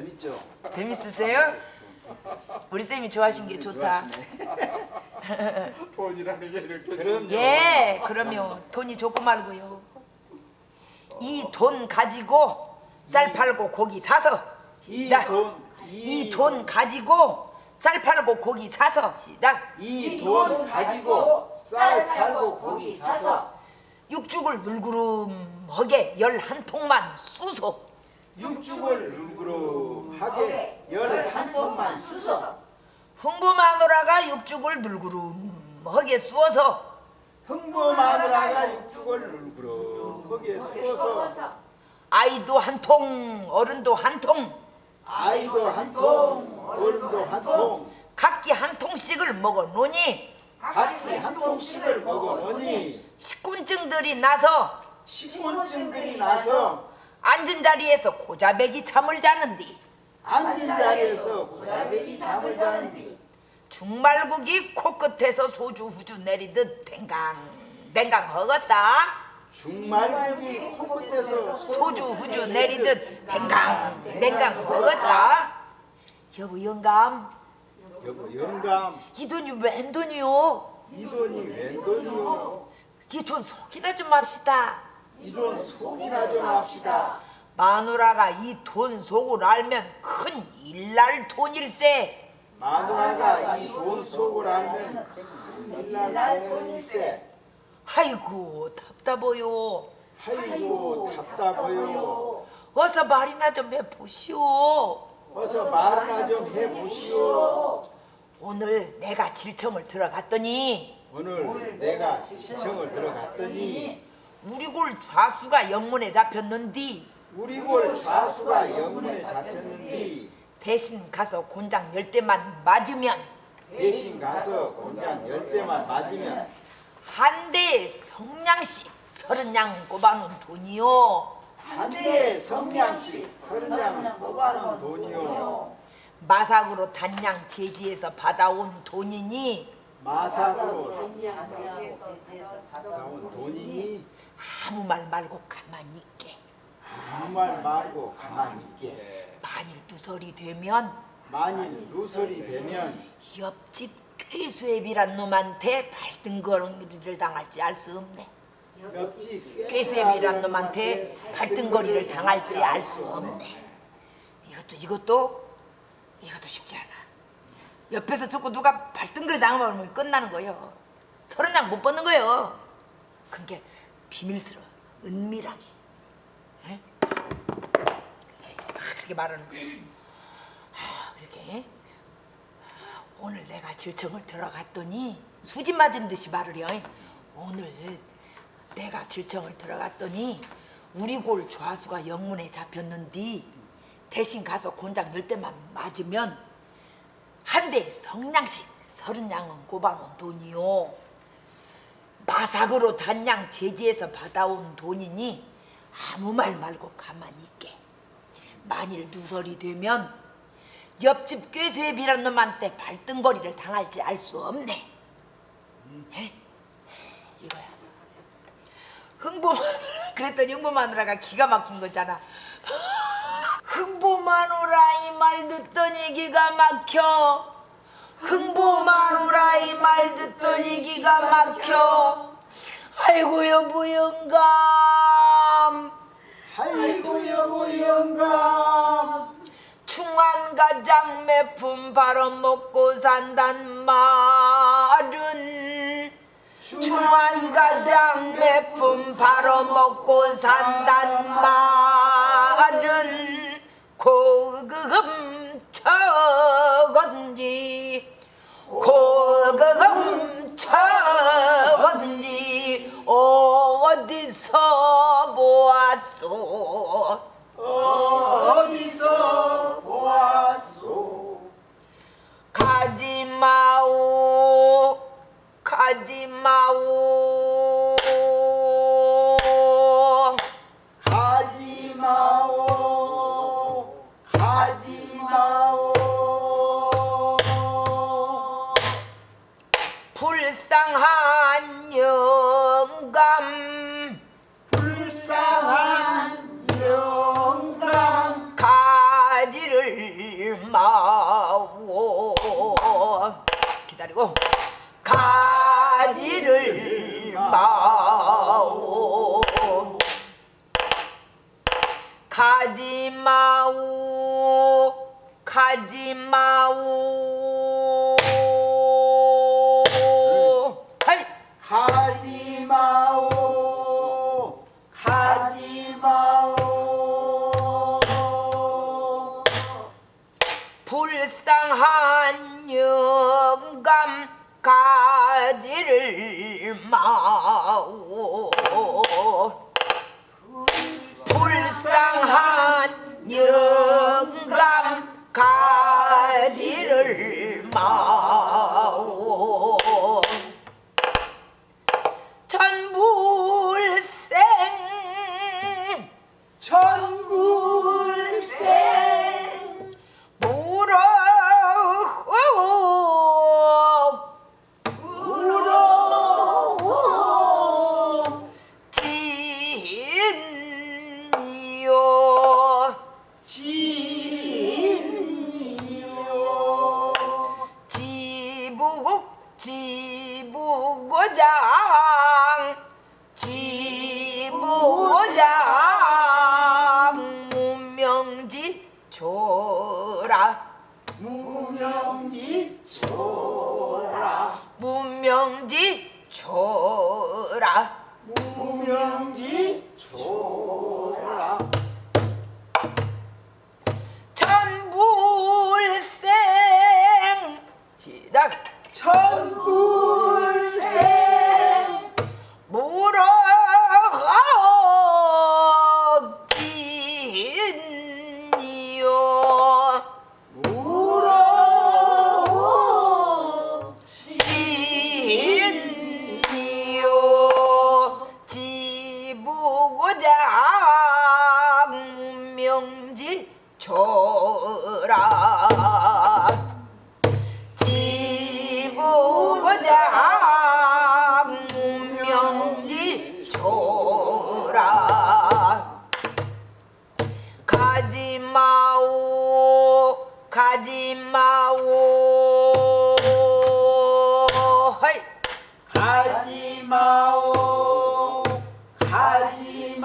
재밌죠? 재밌으세요? 우리 쌤이 좋아하신 게 좋다. 돈이라는 게 이렇게 그럼요. 예, 그러면 돈이 좋고 말고요. 이 돈 가지고 쌀 팔고 고기 사서 이. 돈, 이돈 가지고 쌀 팔고 고기 사서 시작. 이 돈 가지고 쌀 팔고 고기 사서 육죽을 눌구름하게 열한 통만 쑤소. 육죽을 누그름하게 열한 통만 쑤서 흥부 마누라가 육죽을 눌구름하게 쑤어서. 흥부 마누라가 육죽을 누그름하게 쑤어서 아이도 한 통, 어른도 한 통, 아이도 한 통, 어른도 한 통, 각기 한 통씩을 먹어 놓니. 각기 한 통씩을 먹어보니. 식곤증들이 나서. 식곤증들이 나서 앉은 자리에서 고자백이 잠을 자는디? 앉은 자리에서 고자백이 잠을 자는디? 중말국이 코끝에서 소주 후주 내리듯 댕강 댕강 허겄다. 중말국이 코끝에서 소주 후주 내리듯 댕강 댕강 허겄다. 여보 영감. 여보 영감. 이 돈이 웬 돈이요 이 돈이 웬 돈이요 이 돈 속이나 좀 합시다. 이 돈 속이나 좀 합시다 마누라가 이 돈 속을 알면 큰 일날 돈일세. 마누라가 이 돈 속을 알면 큰 일날 돈일세. 아이고 답답해요. 아이고 답답해요. 어서 말이나 좀 해보시오. 어서 말이나 좀 해보시오. 오늘 내가 질청을 들어갔더니 오늘 내가 시청을 들어갔더니 우리 골 좌수가 영문에 잡혔는디 우리 골 좌수가 영문에 잡혔는데 대신 가서 곤장 열 대만 맞으면 대신 가서 곤장 열 대만 맞으면 한 대에 성냥씩 서른 냥 꼽아놓은 돈이요. 한 대에 성냥씩 서른 장을 뽑아놓은 돈이요. 마삭으로 단양 제지에서 받아온 돈이니? 마삭으로 나온 돈이니? 아무 말 말고 가만히 있게 아무 말 말고 가만히 있게. 만일 두설이 되면 만일 누설이 되면 옆집 꾀수애비란 놈한테 발등거리를 당할지 알 수 없네. 옆집 꾀수애비란 놈한테 발등거리를 당할지 알 수 없네. 이것도 이것도 이것도 쉽지 않아. 옆에서 자꾸 누가 발등거리 당하면 끝나는 거예요. 서른 장 못 벗는 거예요. 그게 비밀스러워. 은밀하게 에? 다 그렇게 말하는 거예요 아, 이렇게 오늘 내가 질청을 들어갔더니 수지 맞은 듯이 말을 해. 오늘 내가 질청을 들어갔더니 우리 골 좌수가 영문에 잡혔는디 대신 가서 곤장 열 대만 맞으면 한 대에 성냥씩 서른 양은 꼽아놓은 돈이요. 마삭으로 단양 제지에서 받아온 돈이니 아무 말 말고 가만히 있게. 만일 누설이 되면 옆집 꾀수애비란 놈한테 발등거리를 당할지 알 수 없네. 에? 이거야. 흥보 그랬더니 흥보 마누라가 기가 막힌 거잖아. 흥보 마누라 이 말 듣더니 기가 막혀. 흥보 마누라 이 말 듣더니 기가 막혀. 아이고 여보 영감. 아이고 여보 영감. 중환가장 매품 바로 먹고 산단 말은 중환가장 매품 바로 먹고 산단 말은 고금 척언지 고금 척언지 어디서 보았소? 어디서 보았소? 가지마오 가지마오. 가지마오 가지마오. 불쌍한 영감. 불쌍한 영감. 가지를 마오. 기다리고. 가지를 마오. 가지마오. 가지마오. 가지마. 한 영감 가지를 마오. 불쌍한 영감 가지를 마오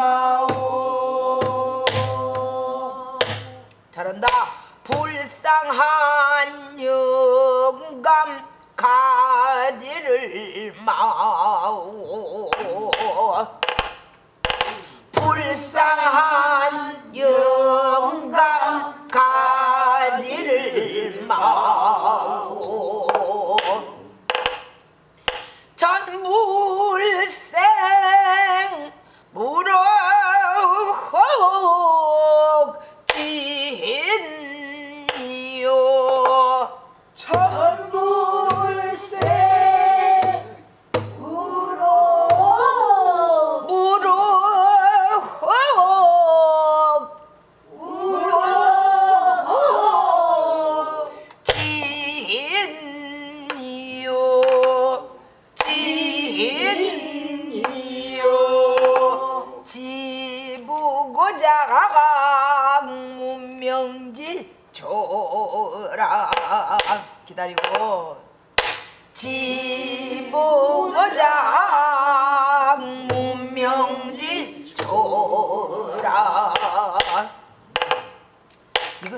가지마오. 잘한다. 불쌍한 영감 가지를 마오. 불쌍한 영감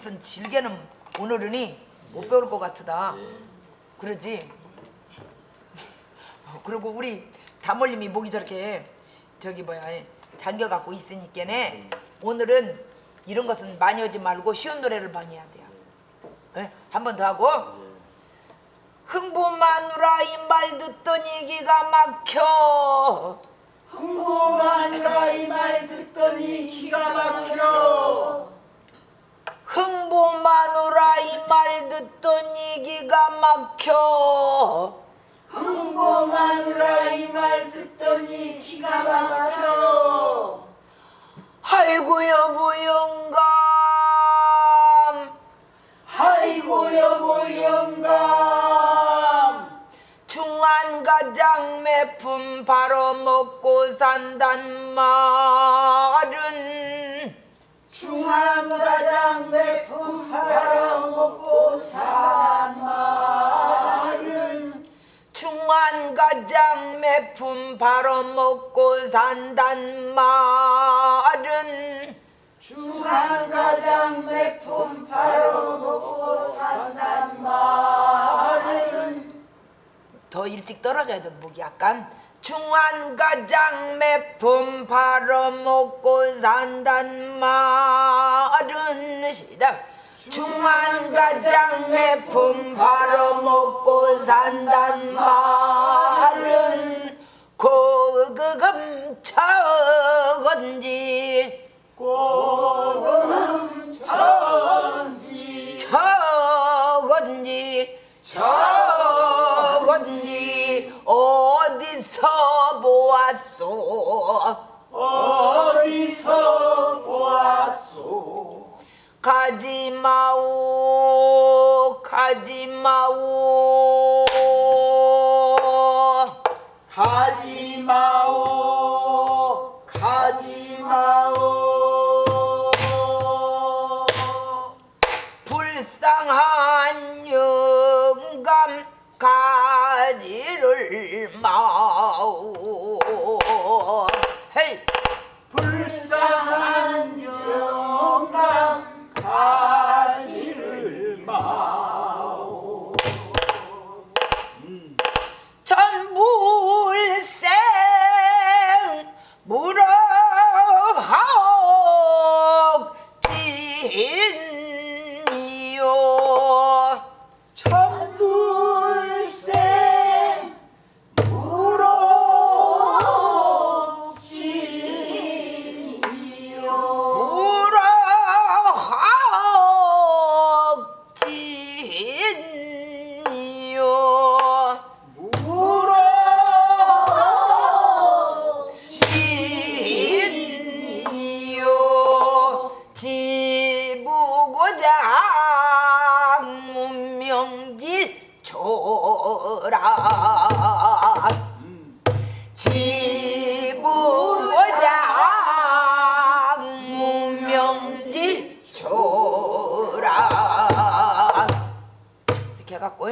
이것은 질게는 오늘은이 못 배울 것 같으다. 그러지? 그리고 우리 다몰님이 목이 저렇게 저기 뭐야 잠겨 갖고 있으니까네 오늘은 이런 것은 많이 하지 말고 쉬운 노래를 많이 해야 돼요. 한번 더 하고. 흥부마누라 이 말 듣더니 기가 막혀. 흥보마누라 이 말 듣더니 기가 막혀 흥부마누라 이 말 듣더니 기가 막혀. 흥보마누라 이 말 듣더니 기가 막혀. 아이고 여보 영감. 아이고 여보 영감. 중한 가장 매품 바로 먹고 산단 말은 중앙가장 매품 팔아먹고 산 말은 중한가장 매품 바로 먹고 산단 말은 중한가장 매품 팔아먹고 산단 말은. 더 일찍 떨어져야 돼 목이 약간 중환가장 매품 팔아먹고 산단 말은 시작 중환가장 매품 팔아먹고 산단 말은 고금 처건지. 고금 천지 보았소. 어디서 보았소? 가지마오 가지마오 가지를 마오. 헤이. 불쌍한 영감 가지를 마오. 음. 전불생 물어하옥 진 이렇게 해갖고